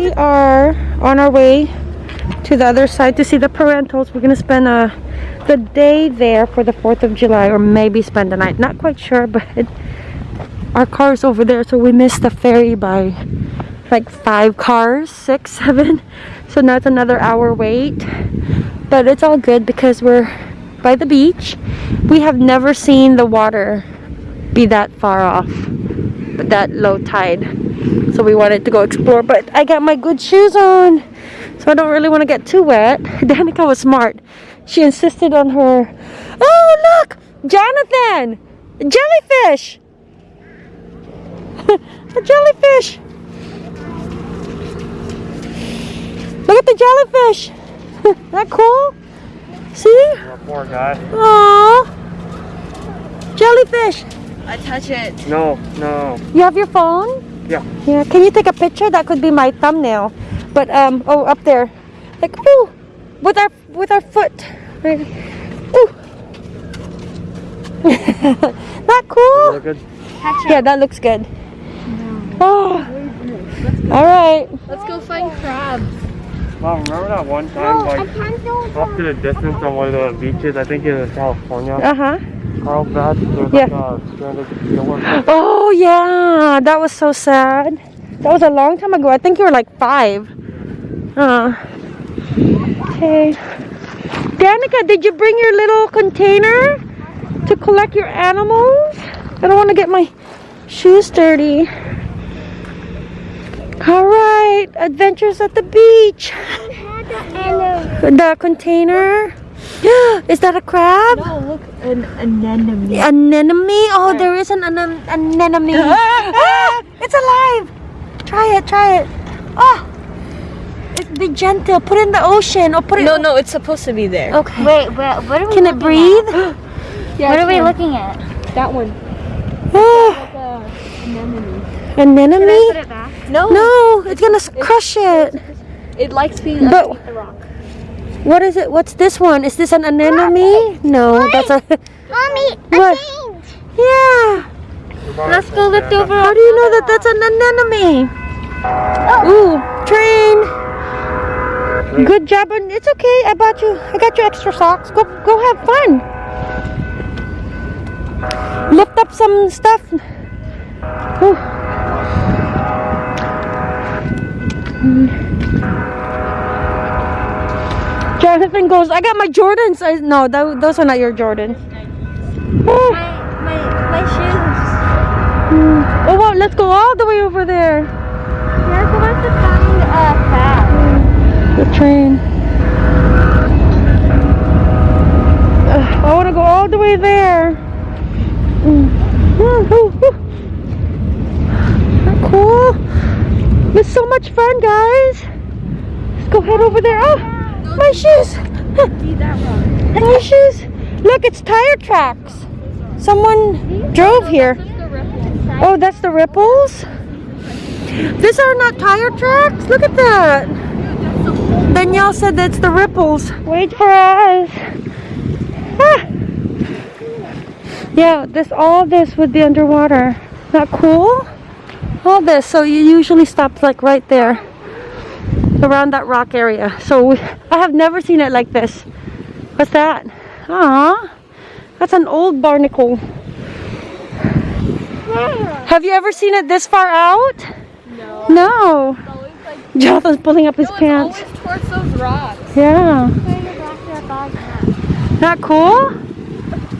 we are on our way to the other side to see the parentals. We're gonna spend uh, the day there for the 4th of July or maybe spend the night. Not quite sure, but our car's over there, so we missed the ferry by like five cars, six, seven. So now it's another hour wait. But it's all good because we're by the beach. We have never seen the water be that far off, but that low tide. So we wanted to go explore, but I got my good shoes on. So I don't really want to get too wet. Danica was smart. She insisted on her, oh look, Jonathan, jellyfish. a jellyfish. Look at the jellyfish. that cool? See? Poor guy. Aww. Jellyfish. I touch it. No, no. You have your phone? Yeah. Yeah. Can you take a picture? That could be my thumbnail. But um oh up there. Like ooh with our with our foot. Right. Ooh. Not cool? Look good. Yeah, that looks good. Oh. All right. Let's go find crabs. Wow, remember that one time, like, off to the distance on one of the beaches, I think in California, Uh-huh. Carlsbad, there Yeah. like a stranded. Oh yeah, that was so sad. That was a long time ago. I think you were like five. Uh. Okay. Danica, did you bring your little container to collect your animals? I don't want to get my shoes dirty. All right, adventures at the beach. The container. Is that a crab? No, look, an anemone. Anemone? Oh, there is an anem anemone. ah, it's alive. Try it, try it. Oh, it's, be gentle. Put it in the ocean or put it. No, no, it's supposed to be there. Okay. Wait, what, what are we Can it breathe? At? Yeah, What are we looking at? That one. Oh, Like a anemone. anemone? it back? No. No, it's gonna s- crush it. It likes being But- underneath the rock. What is it? What's this one? Is this an anemone? No, that's a. Mommy, What? Yeah. Let's go lift over. How do you know that that's an anemone? Ooh, train. Good job, and it's okay. I bought you. I got you extra socks. Go, go have fun. Lift up some stuff. Ooh. Jonathan goes. I got my Jordans. I, no, tho- those are not your Jordans. Oh, My, my, my shoes. oh wow, let's go all the way over there. We're supposed to find a crab. The train. Ugh, I want to go all the way there. That cool? It's so much fun, guys. Let's go head over there. Oh, my shoes. My shoes. Look, it's tire tracks. Someone drove here. Oh, that's the ripples? These are not tire tracks. Look at that. Danielle said that's the ripples. Wait for us. Ah. Yeah, this all this would be underwater. Not cool? All this. So you usually stop like right there. Around that rock area. So we, I have never seen it like this. What's that? Ah, that's an old barnacle. Have you ever seen it this far out? No. No. Like, Jonathan's pulling up his no, it's pants. always towards those rocks. Yeah. Not cool?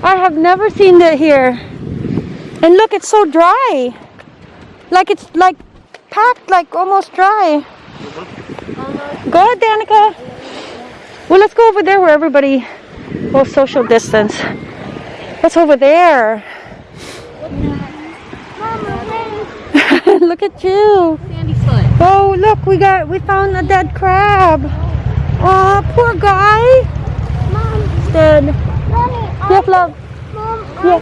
I have never seen it here. And look, it's so dry. Like it's like packed, like almost dry. Go ahead, Danica. Well, let's go over there where everybody will social distance. What's over there? look at you. Oh, look, we got, we found a dead crab. Oh, poor guy. He's dead. Yep, love. Yeah.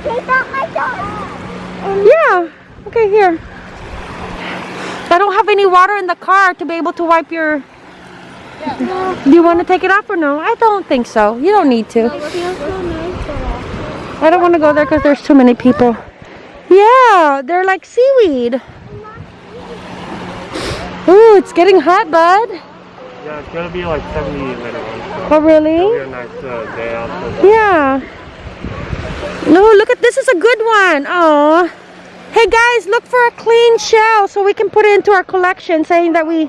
Yeah. Okay, here. I don't have any water in the car to be able to wipe your... Yeah. Do you want to take it off or no? I don't think so. You don't need to. I don't want to go there because there's too many people. Yeah, they're like seaweed. Ooh, it's getting hot, bud. Yeah, it's gonna be like 70 later on. So Oh, really? a nice uh, day out. Yeah. No, look at this is a good one. Oh. Hey guys, look for a clean shell so we can put it into our collection saying that we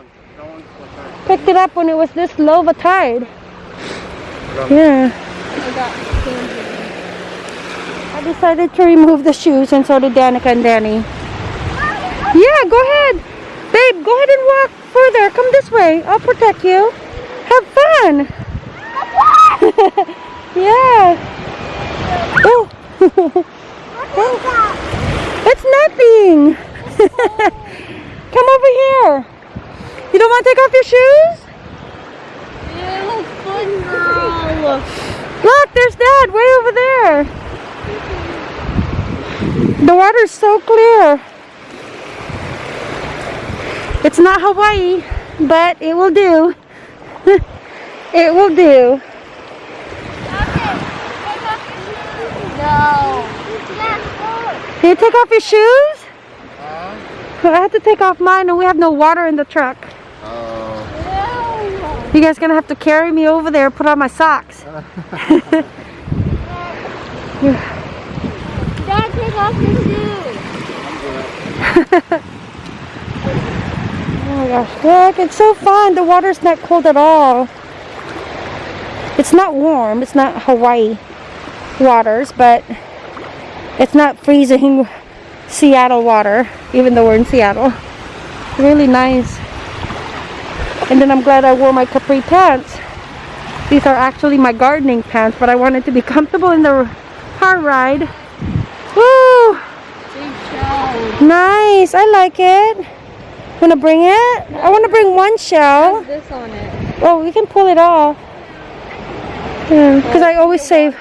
picked it up when it was this low of a tide. Yeah. I. Decided to remove the shoes and so did Danica and Danny. Yeah, go ahead. Babe, go ahead and walk further. Come this way. I'll protect you. Have fun. yeah. Oh. it's nothing. Come over here. You don't want to take off your shoes? Look, there's Dad way over there. The water's so clear. It's not Hawaii, but it will do. it will do. No. Can you take off your shoes? I have to take off mine and we have no water in the truck. Oh. You guys gonna have to carry me over there, put on my socks. Dad, take off your shoes. Oh my gosh, look, it's so fun. The water's not cold at all. It's not warm. It's not Hawaii waters, but it's not freezing Seattle water, even though we're in Seattle. Really nice. And then I'm glad I wore my capri pants. These are actually my gardening pants, but I wanted to be comfortable in the car ride. Woo! Nice. I like it. Wanna bring it? I wanna bring one shell. This on it. Oh, we can pull it off. Yeah, because I always save.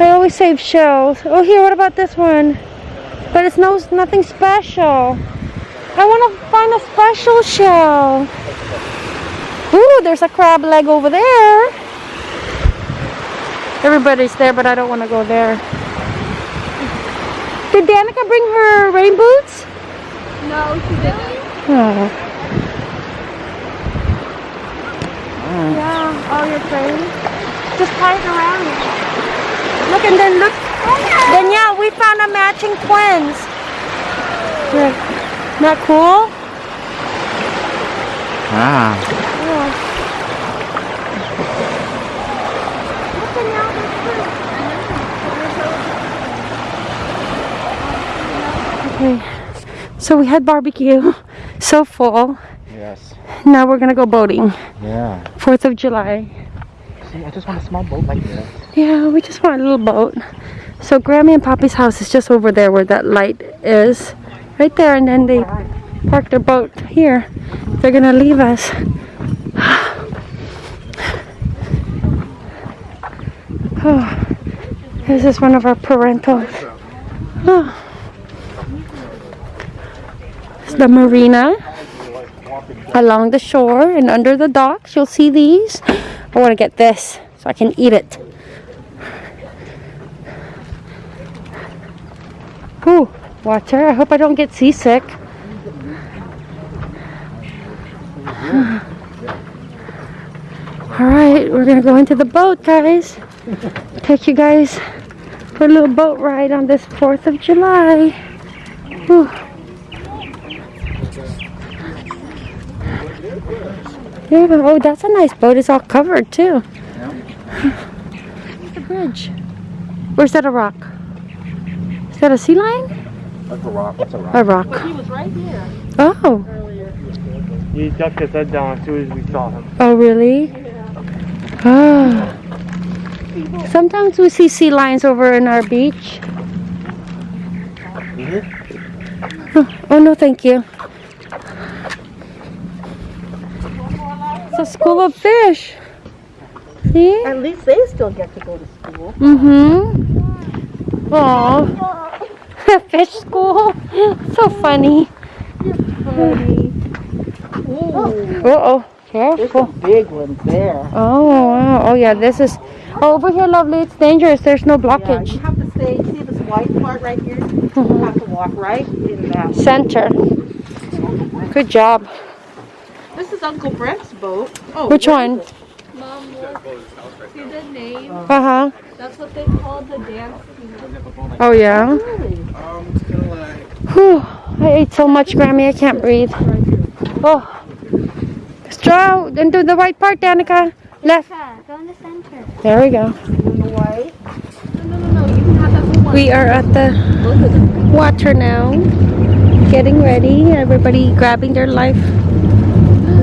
I always save shells. Oh, here. What about this one? But it's no nothing special. I want to find a special shell. Ooh, there's a crab leg over there. Everybody's there, but I don't want to go there. Did Danica bring her rain boots? No, she didn't. Oh. Yeah, all your trains. Just tie it around you. Look and then look. Then yeah, we found a matching twins. Yeah. Not cool? Ah. Yeah. Okay. So we had barbecue. So full. Yes. Now we're gonna go boating. Yeah. Fourth of July. I just want a small boat like this. Yeah, we just want a little boat. So Grammy and Poppy's house is just over there where that light is. Right there and then they park their boat here. They're gonna leave us. Oh, this is one of our parentals. Oh. It's the marina along the shore and under the docks. You'll see these. I want to get this so I can eat it. Ooh, water. I hope I don't get seasick. All right, we're gonna go into the boat, guys. Take you guys for a little boat ride on this 4th of July. Whew. Yeah, oh, that's a nice boat. It's all covered too. the bridge. Where's that a rock? Is that a sea lion? That's a rock. That's a rock. A rock. He was right there Oh. earlier. he ducked his head down as soon as we saw him. Oh, really? Ah. Sometimes we see sea lions over in our beach. Oh, oh no, thank you. It's a school of fish. See? At least they still get to go to school. Mm-hmm. Oh, fish school. So funny. Uh oh, There's careful. some big ones there. Oh wow. Oh yeah, this is. Oh, over here, lovely. It's dangerous. There's no Yeah, blockage. you have to stay, see this white part right here? You have to walk right in that. Center. Good job. Uncle Brent's boat. Oh, Which one? Mom, look. See the name? Uh huh. That's what they call the dance team. Oh yeah. Really? Whew. I ate so much, Grammy. I can't breathe. Oh. Straw into the white part, Danica. Left. Go in the center. There we go. In the white? No, no, no, no. You can have that for one. We are at the water now. Getting ready. Everybody grabbing their life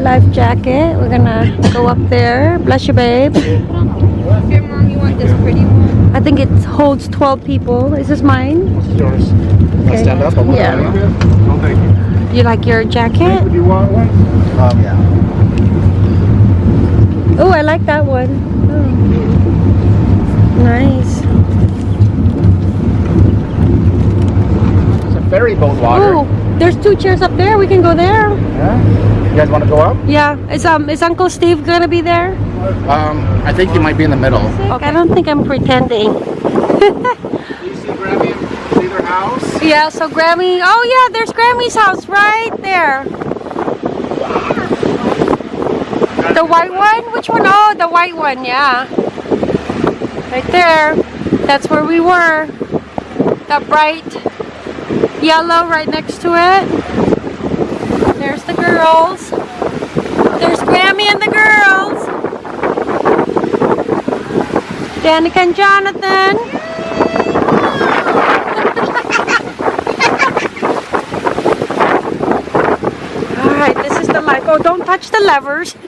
life jacket. We're gonna go up there. Bless you, babe. Here, Mom, you want this pretty one? I think it holds 12 people. Is this mine? This is yours. Okay. Stand up. I'm Yeah. No, thank you. You like your jacket? Do you want one? Um, yeah. Oh, I like that one. Oh. Nice. It's a ferry boat water. Oh, there's two chairs up there. We can go there. Yeah. You guys want to go up? Yeah. Is um is Uncle Steve gonna be there? Um, I think he might be in the middle. Okay. I don't think I'm pretending. You see Grammy? See their house? Yeah. So Grammy. Oh yeah, there's Grammy's house right there. The white one? Which one? Oh, the white one. Yeah. Right there. That's where we were. That bright yellow right next to it. There's the girls. There's Grammy and the girls. Danica and Jonathan. All right, this is the life. Oh, don't touch the levers.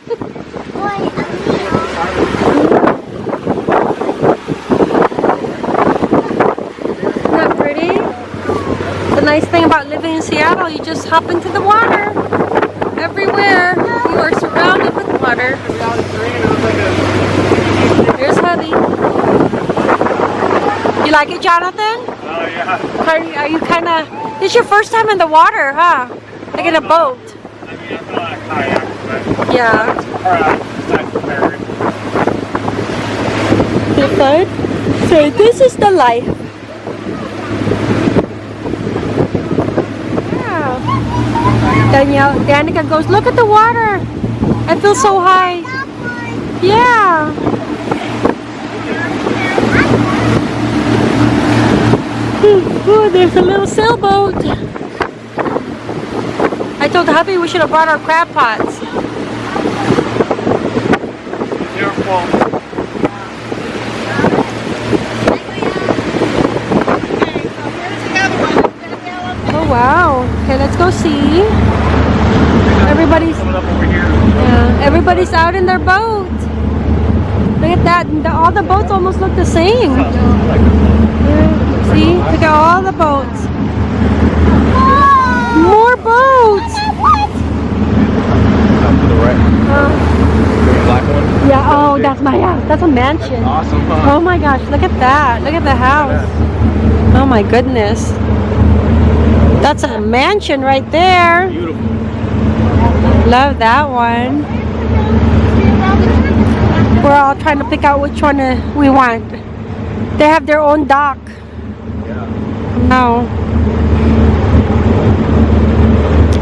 Isn't that pretty? The nice thing about living in Seattle, you just hop into the water. Everywhere, you are surrounded with water. Here's Hubby. You like it, Jonathan? Oh, yeah. Are you, are you kind of... This is your first time in the water, huh? Like in a boat. I mean, I'm not a kayak, but Yeah. uh, the ferry. Feel good? So this is the life. Yeah. Danielle, Danica goes, look at the water. I feel so high. Yeah. Ooh, there's a little sailboat. I told hubby we should have brought our crab pots. Careful. Oh wow. Okay, let's go see. Everybody's Coming up over here. yeah, everybody's out in their boat. Look at that. The, all the boats almost look the same. Yeah. See? Look at all the boats. More boats. Up to the right. Uh, The black one. yeah, oh, that's my house. That's a mansion. Awesome. Oh my gosh, look at that. Look at the house. Oh my goodness. That's a mansion right there. Beautiful. Love that one. We're all trying to pick out which one uh, we want. They have their own dock. Yeah. No.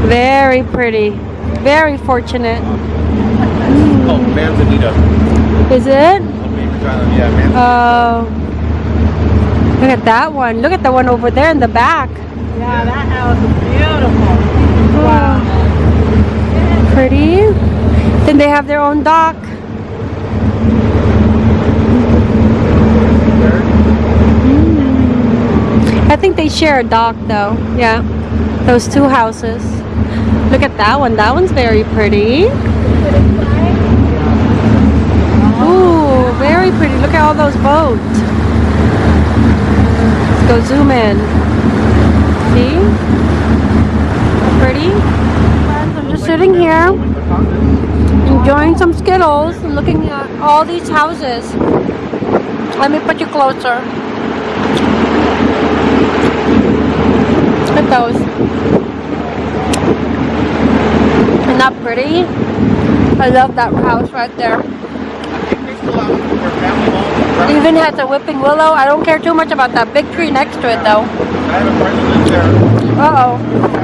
Very pretty. Very fortunate. Oh, Manzanita. Is it? Yeah, man. Oh. look at that one. Look at the one over there in the back. Yeah, that house is beautiful. Pretty. Then they have their own dock. I think they share a dock though. Yeah. Those two houses. Look at that one. That one's very pretty. Ooh, very pretty. Look at all those boats. Let's go zoom in. See? Pretty. I'm just sitting here enjoying some Skittles and looking at all these houses. Let me put you closer. Look at those. Isn't that pretty? I love that house right there. I think they still have it for family homes. It even has a whipping willow. I don't care too much about that big tree next to it though. I had a friend who lived there. Uh oh.